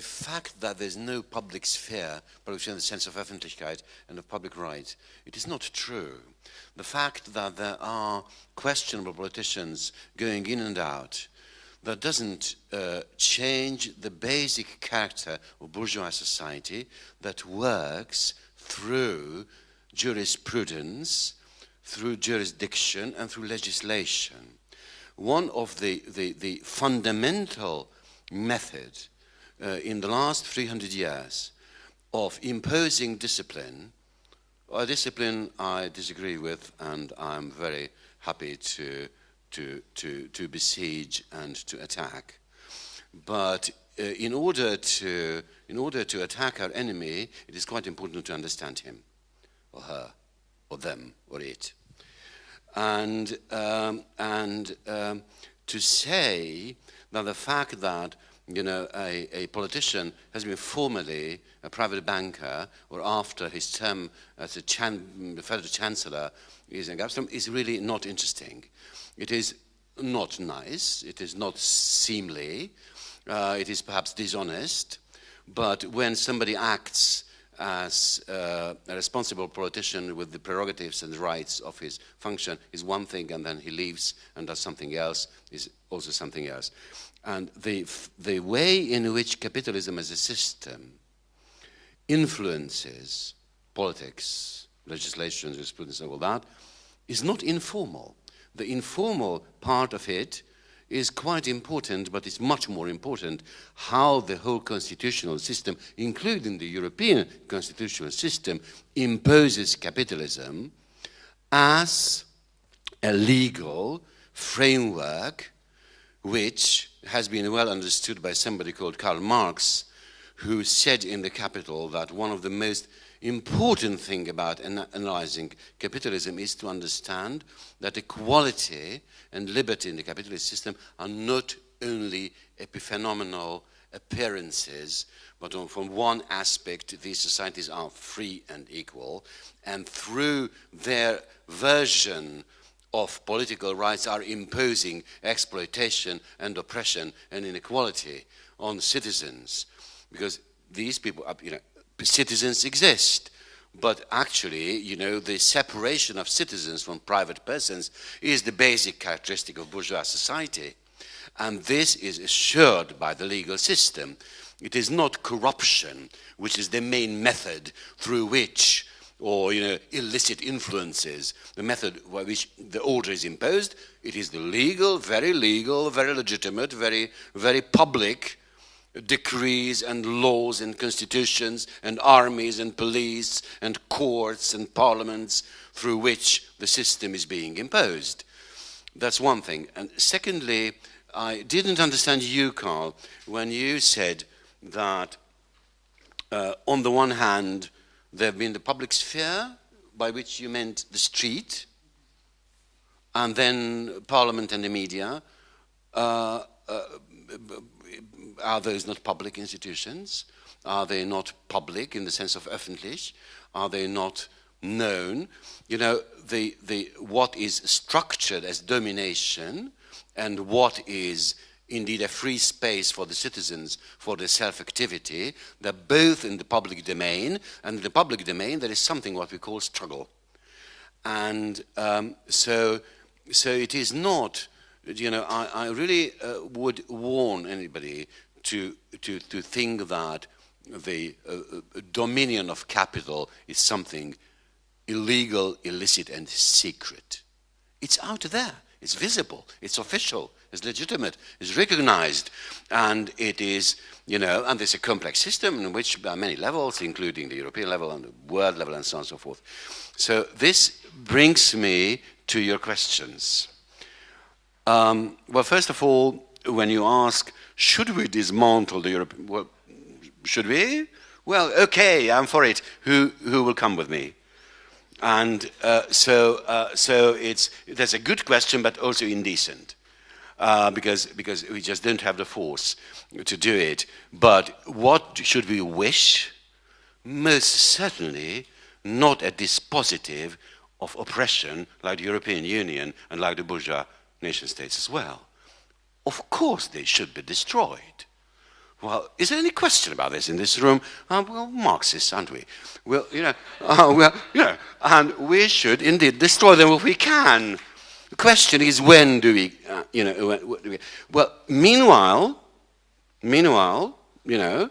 the fact that there's no public sphere, production in the sense of Öffentlichkeit and of public rights, it is not true. The fact that there are questionable politicians going in and out, that doesn't uh, change the basic character of bourgeois society that works through jurisprudence, through jurisdiction, and through legislation. One of the, the, the fundamental methods in the last 300 years of imposing discipline, a discipline I disagree with and I'm very happy to, to, to, to besiege and to attack. But uh, in, order to, in order to attack our enemy, it is quite important to understand him, or her, or them, or it. And, um, and um, to say that the fact that you know, a, a, politician has been formerly a private banker or after his term as a chan federal chancellor is in Gazprom is really not interesting. It is not nice, it is not seemly, uh, it is perhaps dishonest, but when somebody acts as uh, a responsible politician with the prerogatives and rights of his function is one thing and then he leaves and does something else is also something else. And the, the way in which capitalism as a system influences politics, legislation, jurisprudence, and all that, is not informal. The informal part of it is quite important, but it's much more important how the whole constitutional system, including the European constitutional system, imposes capitalism as a legal framework which has been well understood by somebody called Karl Marx, who said in The Capital that one of the most important thing about analyzing capitalism is to understand that equality and liberty in the capitalist system are not only epiphenomenal appearances, but on, from one aspect, these societies are free and equal, and through their version of political rights are imposing exploitation and oppression and inequality on citizens. Because these people, are, you know, citizens exist, but actually, you know, the separation of citizens from private persons is the basic characteristic of bourgeois society. And this is assured by the legal system. It is not corruption, which is the main method through which or you know, illicit influences, the method by which the order is imposed, it is the legal, very legal, very legitimate, very, very public decrees and laws and constitutions and armies and police and courts and parliaments through which the system is being imposed. That's one thing. And secondly, I didn't understand you, Carl, when you said that uh, on the one hand, there have been the public sphere, by which you meant the street, and then parliament and the media. Uh, uh, are those not public institutions? Are they not public in the sense of öffentlich? Are they not known? You know, the, the, what is structured as domination and what is indeed a free space for the citizens for their self-activity. They're both in the public domain, and in the public domain there is something what we call struggle. And um, so, so it is not, you know, I, I really uh, would warn anybody to, to, to think that the uh, uh dominion of capital is something illegal, illicit, and secret. It's out there. It's visible. It's official is legitimate, is recognized, and it is, you know, and there's a complex system in which are many levels, including the European level and the world level and so on and so forth. So this brings me to your questions. Um, well, first of all, when you ask, should we dismantle the European, well, should we? Well, okay, I'm for it. Who, who will come with me? And uh, so, uh, so it's, that's a good question, but also indecent uh, because, because we just don't have the force to do it. But what should we wish? Most certainly not a dispositive of oppression like the European Union and like the bourgeois nation states as well. Of course they should be destroyed. Well, is there any question about this in this room? Uh, well, Marxists, aren't we? Well, you know, uh, well, you know, and we should indeed destroy them if we can. Question is, when do we, uh, you know, when, we, well, meanwhile, meanwhile, you know,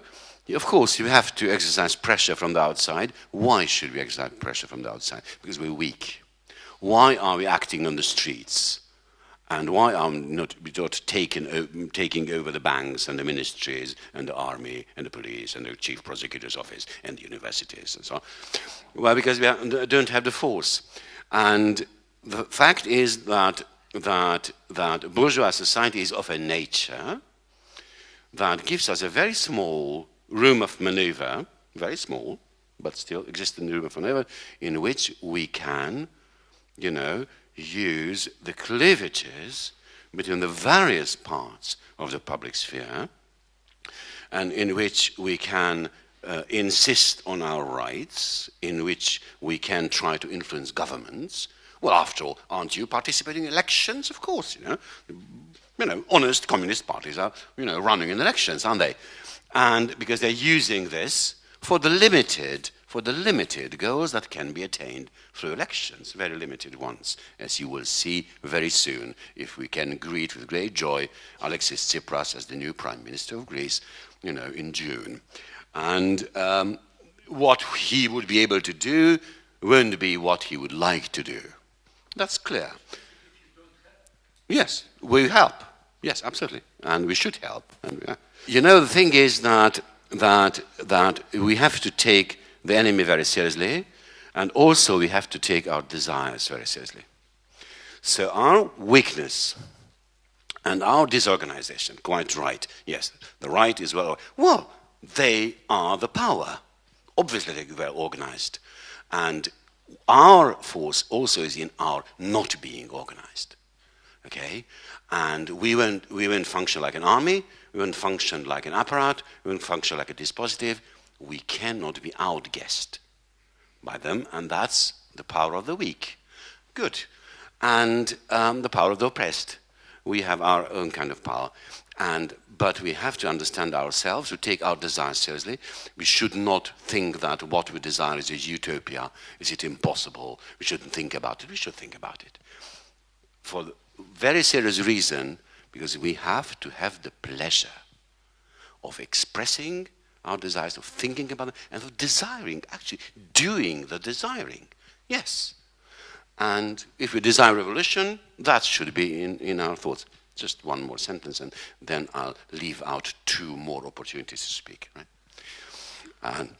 of course, you have to exercise pressure from the outside. Why should we exercise pressure from the outside? Because we're weak. Why are we acting on the streets? And why are not, not taking, taking over the banks and the ministries and the army and the police and the chief prosecutor's office and the universities and so on? Well, because we don't have the force. And the fact is that, that, that bourgeois society is of a nature that gives us a very small room of maneuver, very small, but still existing room of maneuver, in which we can, you know, use the cleavages between the various parts of the public sphere and in which we can uh, insist on our rights, in which we can try to influence governments. Well, after all, aren't you participating in elections? Of course, you know. You know, honest communist parties are, you know, running in elections, aren't they? And because they're using this for the limited for the limited goals that can be attained through elections, very limited ones, as you will see very soon if we can greet with great joy Alexis Tsipras as the new Prime Minister of Greece, you know, in June. And um, what he would be able to do won't be what he would like to do. That's clear. Yes, we help. Yes, absolutely. And we should help. And, you know, the thing is that, that, that we have to take the enemy very seriously, and also we have to take our desires very seriously. So our weakness and our disorganization, quite right, yes, the right is well, well, they are the power. Obviously they're well organized. And our force also is in our not being organized. Okay? And we won't, we won't function like an army, we won't function like an apparat, we won't function like a dispositive, we cannot be outguessed by them, and that's the power of the weak. Good. And um, the power of the oppressed. We have our own kind of power. And, but we have to understand ourselves, to take our desires seriously. We should not think that what we desire is a utopia. Is it impossible? We shouldn't think about it. We should think about it. For very serious reason, because we have to have the pleasure of expressing our desires, of thinking about them, and of desiring, actually doing the desiring. Yes. And if we desire revolution, that should be in, in our thoughts. Just one more sentence, and then I'll leave out two more opportunities to speak. Right? And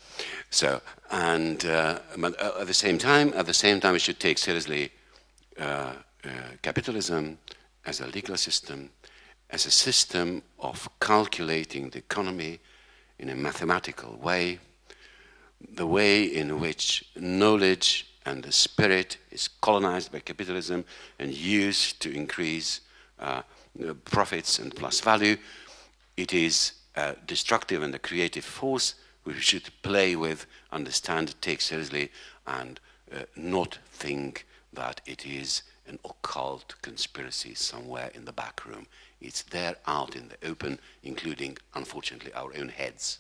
so, and uh, at the same time, at the same time, we should take seriously uh, uh, capitalism as a legal system, as a system of calculating the economy, in a mathematical way, the way in which knowledge and the spirit is colonized by capitalism and used to increase uh, profits and plus value, it is a destructive and a creative force which we should play with, understand, take seriously, and uh, not think that it is an occult conspiracy somewhere in the back room. It's there out in the open, including, unfortunately, our own heads.